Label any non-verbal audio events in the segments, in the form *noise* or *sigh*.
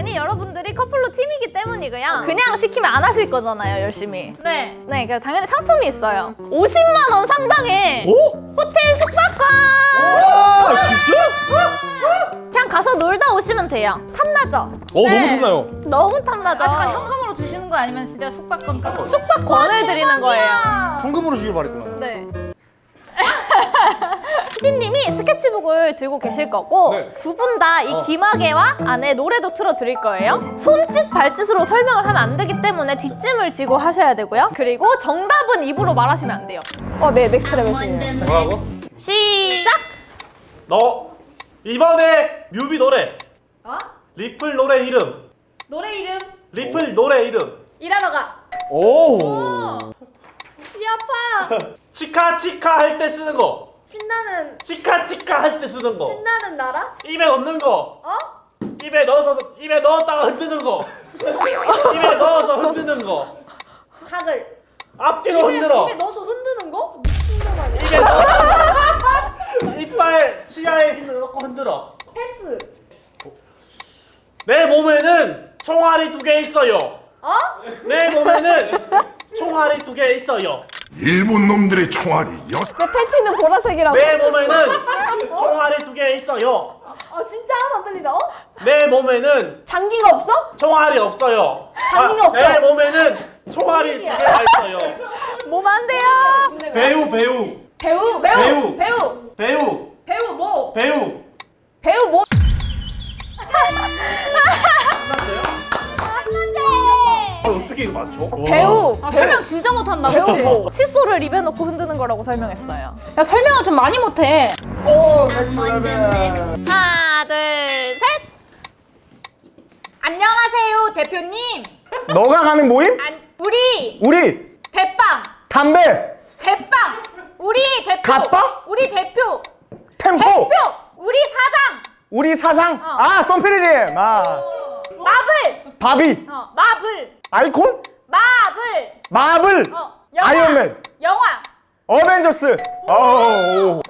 당연히 여러분들이 커플로 팀이기 때문이고요. 그냥 시키면 안 하실 거잖아요, 열심히. 네. 네, 그래서 당연히 상품이 있어요. 50만 원 상당의 오? 호텔 숙박권! 와 진짜? 그냥 가서 놀다 오시면 돼요. 탐나죠? 어 너무 탐나요. 너무 탐나죠? 아, 잠깐 현금으로 주시는 거 아니면 진짜 숙박권 끊어? 숙박권을 드리는 거예요. 현금으로 주길 바랬구나. 네. *laughs* 피디님이 스케치북을 들고 계실 거고 네. 두분 다이 어. 기마개와 안에 노래도 틀어 드릴 거예요. 손짓 발짓으로 설명을 하면 안 되기 때문에 뒷짐을 지고 하셔야 되고요. 그리고 정답은 입으로 말하시면 안 돼요. 어, 네, 넥스트 레벨이에요. 뭐라고? 시작! 너 이번에 뮤비 노래 어? 리플 노래 이름 노래 이름 리플 노래 이름 일하러 가. 오. 이 아파. *laughs* 치카 치카 할 때 쓰는 거 신나는 치카 치카 할 때 쓰는 거 신나는 나라? 입에 넣는 거 어? 입에 넣어서 입에 넣었다가 흔드는 거 *laughs* 입에 넣어서 흔드는 거 각을. 앞뒤로 흔들어 입에 넣어서 흔드는 거? 미친놈 아니야? 입에 넣어서 이빨 치아에 힘을 넣고 흔들어 패스. 내 몸에는 총알이 두 개 있어요 어? 내 몸에는 총알이 두 개 있어요 일본 놈들의 총알이 여 내 팬티는 보라색이라고. 내 몸에는 총알이 두 개 있어요 아 진짜 안 들린다. 어? 내 몸에는 장기가 없어? 총알이 없어요. 장기가 아, 없어. 내 몸에는 총알이 두 개가 있어요. 몸 안 돼요! 배우 배우 배우 배우 배우. 배우 배우 배우 뭐? 배우. 배우 뭐? *laughs* 어떻게 이거 맞춰? 배우! 아, 설명 진짜 못한다. 그치? 뭐 칫솔을 입에 넣고 흔드는 거라고 설명했어요. 야 설명을 좀 많이 못해. 오 넥스트 레벨. 하나, 둘, 셋! 안녕하세요 대표님. 너가 가는 모임? 안, 우리 우리 대빵 담배 대빵 우리 대표. 가빠? 우리 대표. 템포 대표. 우리 사장. 우리 사장 어. 아 썬피디님 아 마블. 바비 어 마블. 아이콘 마블. 마블 어 영화. 아이언맨 영화. 어벤져스 어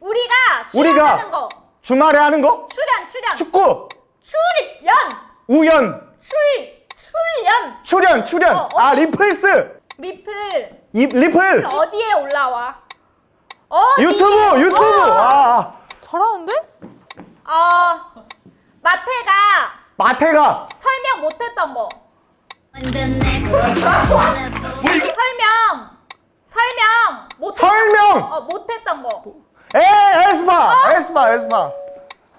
우리가 우리가 출연하는 거. 주말에 하는 거 출연 출연. 축구 출연. 우연 출 출연. 출연 출연 어, 아? 리플스 리플 이, 리플 어디에 올라와? 어디? 유튜브 유튜브 어, 아 잘하는데? 어 마태가 마태가! 설명 못했던 거. 설명! 설명! 못 설명! 어 못했던 거. 에 에스파 에스파 에스파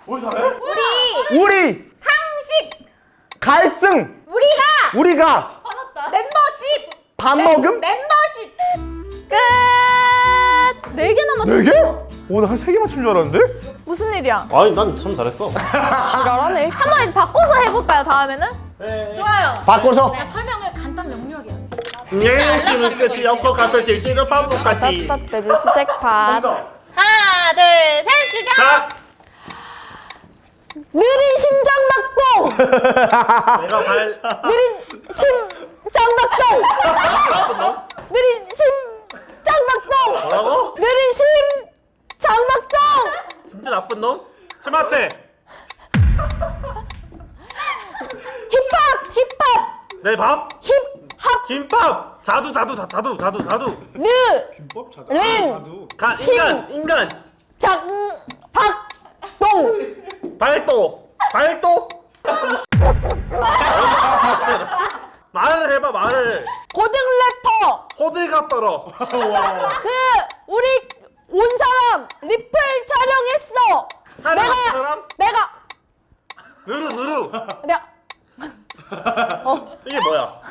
뭘 잘해? 우리 우리 상식! 갈증! 우리가! 우리가 멤버십! 밥 멤- 먹음? 멤버십! 끝! 네 개 남았죠? 네 개? 오나 한 세 개 맞춘 줄 알았는데 무슨 일이야? 아니 난 참 잘했어. 지랄하네. 한 번 바꿔서 해볼까요, 다음에는? 좋아요. 바꿔서 내가 설명을 간단 명료하게 할게. 예시는 끝이 없고 가서 질질은 반복같이. 따뜻따뜻 잭팟. 하나, 둘, 셋, 시작! 자, 느린 심장 박동. 내가 발 느린 심장 박동. *laughs* 느린 심장박동. 뭐라고? 느린 심장박동. 진짜 나쁜 놈? 스마트. 힙합 힙합 내 밥. 힙합 김밥. 자두 자두 자- 자두 자두 자두. 느린 가 인간 인간. 장 박 동. 발도 발도. 말을 해봐 말을. 고등 래퍼. 호들갑 떨어. 그 우리 온 사람 리플 촬영했어. 내가 사람? 내가 누르 누르. 내가 *laughs* 이게 뭐야?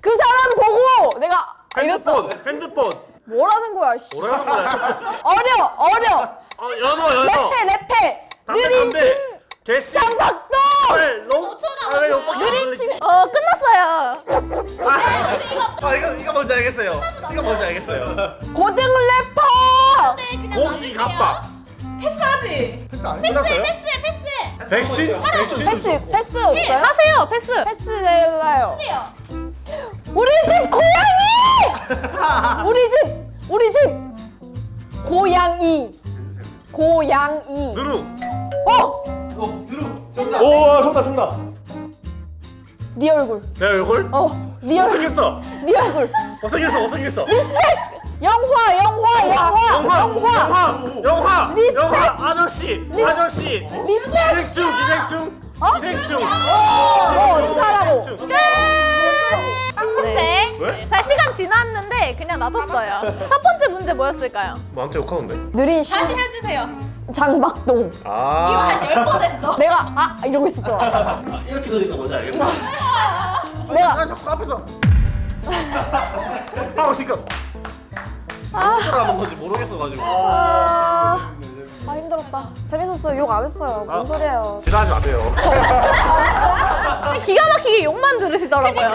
그 사람 보고 내가 이랬어. 핸드폰 핸드폰. 뭐라는 거야? 씨. 뭐라는 거야? *laughs* 어려 어려. 어 연어 연어. 랩해 랩해. 담배 느린 담배. 개씨. 롱. 아왜 오빠 느린 심. 어, 끝났어요. 아 이거 이거 뭔지 알겠어요. 이거 뭔지 알겠어요. 고등 래퍼. 고기 갑밥. 패스하지. 끝났어요? 백신? 백신? 패스 패스 없어요? 하세요, 패스. 패스 내려요. 우리 집 고양이 *laughs* 우리 집 우리 집 고양이 고양이 누루. 어! 어 누루. 정답. 오 정답 정답 네 얼굴 내 얼굴? 어네 얼굴 못생겼어. 네 얼굴 못생겼어. 못생겼어. 리스펙 영화 영화 영화 영화, 영화, 영화, 리스펙. 영화, 아저씨, 아저씨, 리스펙 기생충, 기생충, 어? 기생충. 어 어떻게 하라고 기생충. 네. 왜? 자, 시간 지났는데 그냥 놔뒀어요. 첫 번째 문제 뭐였을까요? 나한테 욕하는데? 느린 신 다시 해주세요. 장박동 아, 한열번 했어. 내가 아 이러고 아, *laughs* 이렇게 들으니까 뭔지 알겠다. 내가 난 자꾸 앞에서 하고 *laughs* 지금 어쩌라는 건지 모르겠어가지고. 아 힘들었다. 재밌었어요. 욕 안 했어요. 뭔 소리예요? 지랄하지 마세요. *laughs* 기가 막히게 욕만 들으시더라고요.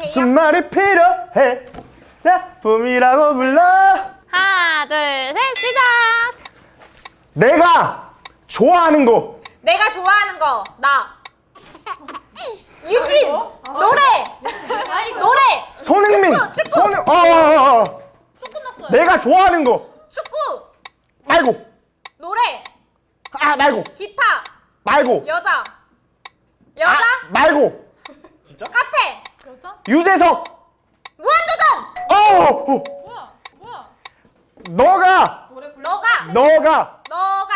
무슨 말이 필요해. 작품이라고 불러. 하나, 둘, 셋, 시작! 내가 좋아하는 거 내가 좋아하는 거. 나. 유진! 노래! 노래! 손흥민. 축구, 축구. 손흥 어 어어 또 끝났어요. 내가 좋아하는 거. 축구! 말고. 노래! 아 말고. 기타! 말고. 여자! 여자? 아 말고. *laughs* 카페! 유재석. 무한도전! 어! 어. 너가. 너가! 너가. 너가!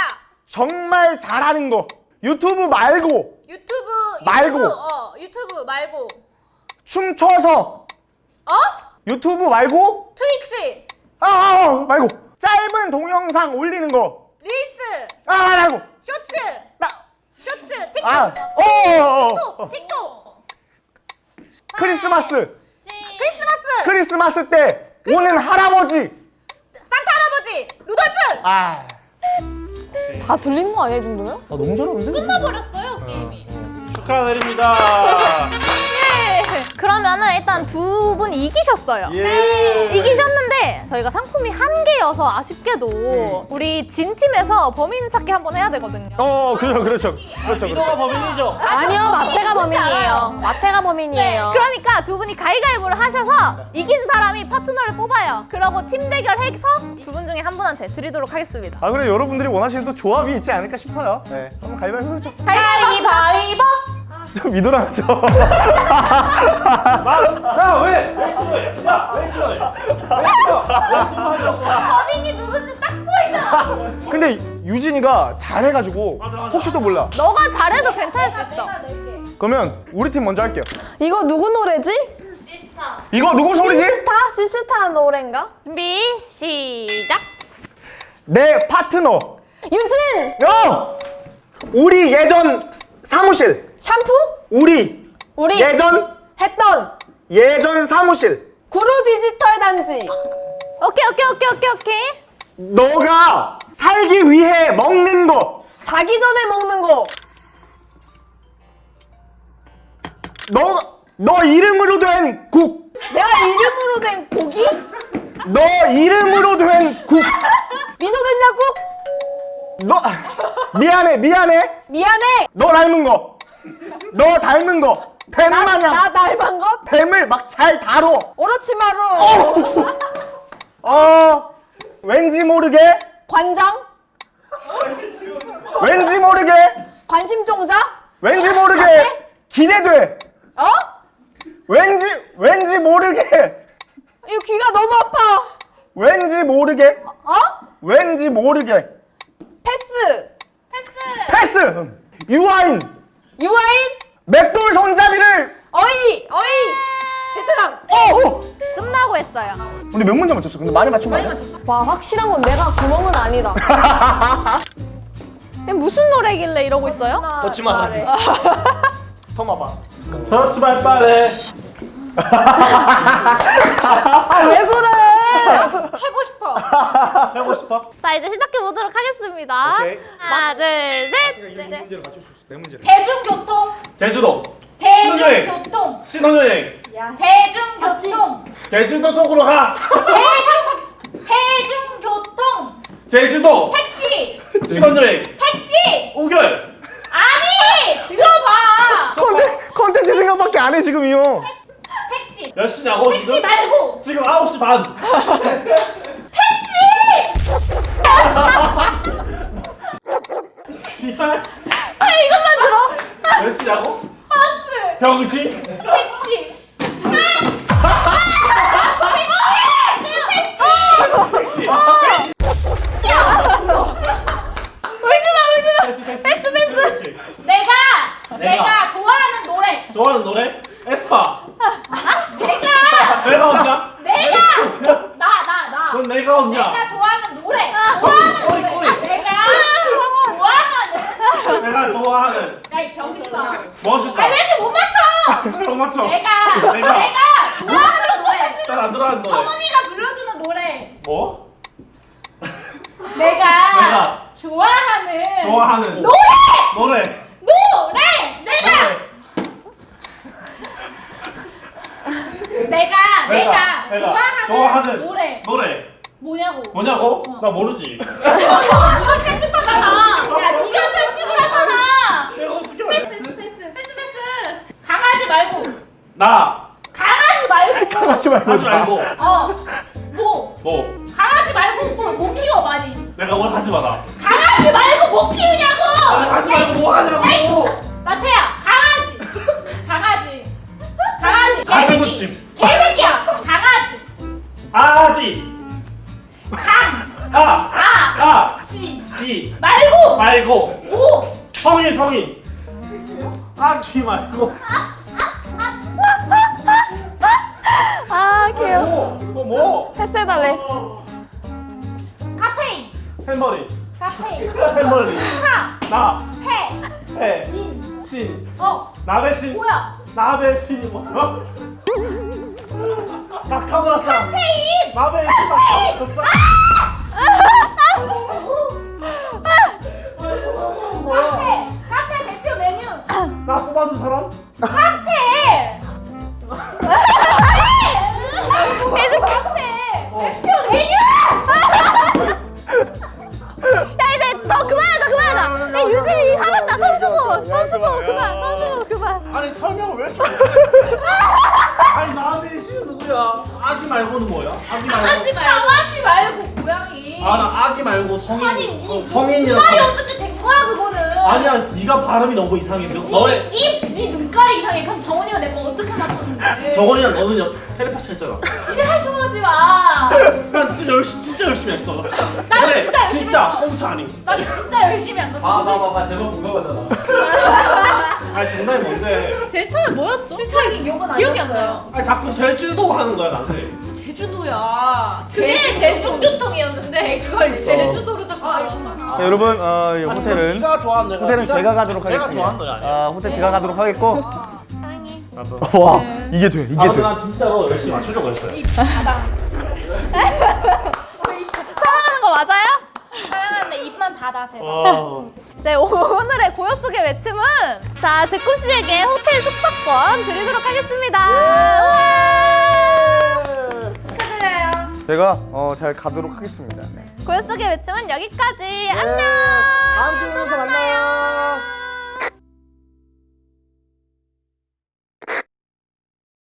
정말 잘하는 거. 유튜브 말고. 유튜브 말고. 유튜브, 어 유튜브 말고. 춤춰서. 어? 유튜브 말고. 트위치 아, 아, 아 말고. 짧은 동영상 올리는 거. 릴스. 아 말고. 쇼츠. 나. 쇼츠. 틱톡. 아, 어, 어, 어. 틱톡. 틱톡. 크리스마스. 크리스마스. 크리스마스 때 오는 할아버지. 산타 할아버지. 루돌프. 아, 다 들린 거 아니야 이 정도면? 나 너무 잘하는데? 끝나버렸어요 게임이. 축하드립니다. *laughs* 예. 그러면은 일단 두 분 이기셨어요. 예. 이기셨는데 저희가 상품이 한 개여서 아쉽게도 우리 진 팀에서 범인 찾기 한번 해야 되거든요. 어, 그렇죠, 그렇죠, 그렇죠, 미도가 그렇죠. 범인이죠. 아니요 마태가 범인이에요 마태가 범인이에요 그러니까 두 분이 가위가위보를 하셔서 이긴 사람이 파트너를 뽑아요. 그러고 팀 대결해서 두 분 중에 한 분한테 드리도록 하겠습니다. 아, 그래 여러분들이 원하시는 또 조합이 있지 않을까 싶어요. 네, 한번 가위바위보 해보죠. 가위바위보. 미도랑 하죠. 야, 왜? 왜 싫어해? 야, 왜 싫어해? 왜 싫어? 왜 싫어하냐고. 범인이 누군지 딱 보이잖아 근데 유진이가 잘해가지고 맞아, 맞아. 혹시 또 몰라. 너가 잘해도 괜찮을 수 있어. 그러면 우리 팀 먼저 할게요. 이거 누구 노래지? 이거 누구 소리지? 시스타? 시스타 노래인가? 준비 시작. 내 파트너. 유진! 어! 우리 예전 사무실. 샴푸? 우리 우리 예전 했던 예전 사무실. 구로 디지털 단지 오케이 오케이 오케이 오케이 오케이. 너가 살기 위해 먹는 거. 자기 전에 먹는 거 너, 너 이름으로 된 국. 내가 이름으로 된 고기? 너 이름으로 된 국. 미소 된장국? 너, 미안해, 미안해. 미안해 너 닮은 거. 너 닮은 거. 뱀 마냥. 나 닮은 것? 뱀을 막 잘 다뤄. 오로치마루 어, 왠지 모르게, 관장? 왠지 모르게, 관심종자? 왠지 모르게 기대돼. 어? 왠지, 왠지 모르게, 이거 귀가 너무 아파 왠지 모르게, 어? 왠지 모르게. 패스 패스! 유아인! 유아인? 맷돌 손잡이를! 어이! 어이! 베테랑 어! 어! 끝나고 했어요. 근데 몇 문제 맞췄어? 근데 많이 맞춘 거 아니야? 와 확실한 건 내가 구멍은 아니다 *laughs* 무슨 노래길래 이러고 있어요? 걷지 마. 터마봐. 터치 말 빨래. 아왜 그래? 하고 하고 싶어? 자 이제 시작해 보도록 하겠습니다. 오케이. 하나 둘 셋. 문제를 맞출 수 있어. 네 문제를. 대중교통 제주도. 대중교통 신혼여행. 대중교통 제주도 속으로 가. 대중 대중교통 제주도. 택시 *laughs* 신혼여행. 택시 우결. 아니 들어봐 컨텐, 컨텐츠 생각밖에 안 해, 지금 이요. 택시 몇 시냐고 택시 지금? 말고 지금 9시 반. *laughs* 씨발. 아 이것만 들어. 몇 시냐고? 버스 병신? 택시 택시. 울지 마 울지 마. 패스 패스. 패스, 패스. 오케이. 내가 내가. 내가 좋아하는 노래 좋아하는 노래? 에스파. 내가 내가 혼자? 내가 나 나 나 그건 내가 혼자. 내가 좋아하는 노래 좋아하는 꼬리, 노래 꼬리. 아, 내가 좋아하는 내가 좋아하는 야이 병신아 멋있다. 아왜 이렇게 못 맞춰 못 맞춰. 내가 내가. 내가 좋아하는 노래 잘안 들어가는 노래. 성훈이가 불러주는 노래 뭐? 내가, 내가. 좋아하는 좋아하는 노래 노래. 노래 내가 노래. 내가 내가, 내가 좋아하는, 좋아하는 노래 노래. 뭐냐고 뭐냐고? 나 모르지 *laughs* 아 야 네가 편집을 하잖아 내가 어떻게 패스 알아? 패스 패스 패스 패스 강아지 말고 나 강아지 말고 하지 말고. 말고 어 뭐 뭐 강아지 말고 뭐, 뭐 키워 많이 내가 뭘 하지 마라. 강아지 말고 뭐 키우냐고 아, 하지 말고 뭐 하냐고. 마채야 강아지 강아지 강아지 가슴 개새끼 붙임. 개새끼야 강아지 아디. 강 아. 아, 아. 지 기. 말고 말고. 오 성인 성인. 아기 말고. 아 귀여워. 뭐? 뭐 뭐? 패스해달래. 어, 카페인 햄버리. 카페인 햄버리. 카 나. 페 해. 인 신. 어 나베신. 뭐야 나베신이 뭐야? 낙타브라사. 카페인 나베신 낙타브라사. 카페 카페 대표 메뉴 나 뽑아준 사람? 아니 설명을 왜 이렇게? 아니 나베신은 누구야? 아기 말고는 뭐야? 아기 말고. 강아지 말고 강아지 말고 고양이 아 나 아기 말고 성인. 아니 니 어, 성인이라고. 눈깔이 어떻게 된 거야 그거는 아니야 네가 발음이 너무 이상해. 너, 너의 니니 눈깔이 이상해 그럼 정원이가 내 거 어떻게 맞췄는데 저번이랑 너는 여- 텔레파시 했잖아. 지랄 좀 하지 마. 난 진짜 열심히 진짜 열심히 했어. 나도 근데 진짜 열심히 진짜 했어. 꽁트 아니 진짜. 나 진짜 열심히 한다. 봐봐봐봐 제목 궁금하잖아 아니 장난이 뭔데? 제일 처음에 뭐였죠? 시차기 욕은 기억이 안 나요. 아니 자꾸 제주도 하는 거야 나한테. 제주도야. 그게 대중교통이었는데 그걸 제주도로 자꾸 알았잖아. 자, 여러분 어, 이 호텔은 네가 좋아하는 노래. 호텔은 제가 가도록 하겠습니다. 좋아하는 노래 아니야. 아, 호텔 제가 가도록 하겠고. 사랑해. 나도. 와 이게 돼 이게 아 돼. 난 진짜로 열심히 맞추려고 했어요. *laughs* 사랑하는 거 맞아요? 사랑하는데 입만 닫아 제발. 어. 네, 오늘의 고요 속의 외침은 자 제쿠 씨에게 호텔 숙박권 드리도록 하겠습니다. 축하드려요. 제가 어, 잘 가도록 하겠습니다. 네. 고요 속의 외침은 여기까지. 안녕. 다음 주에 만나요.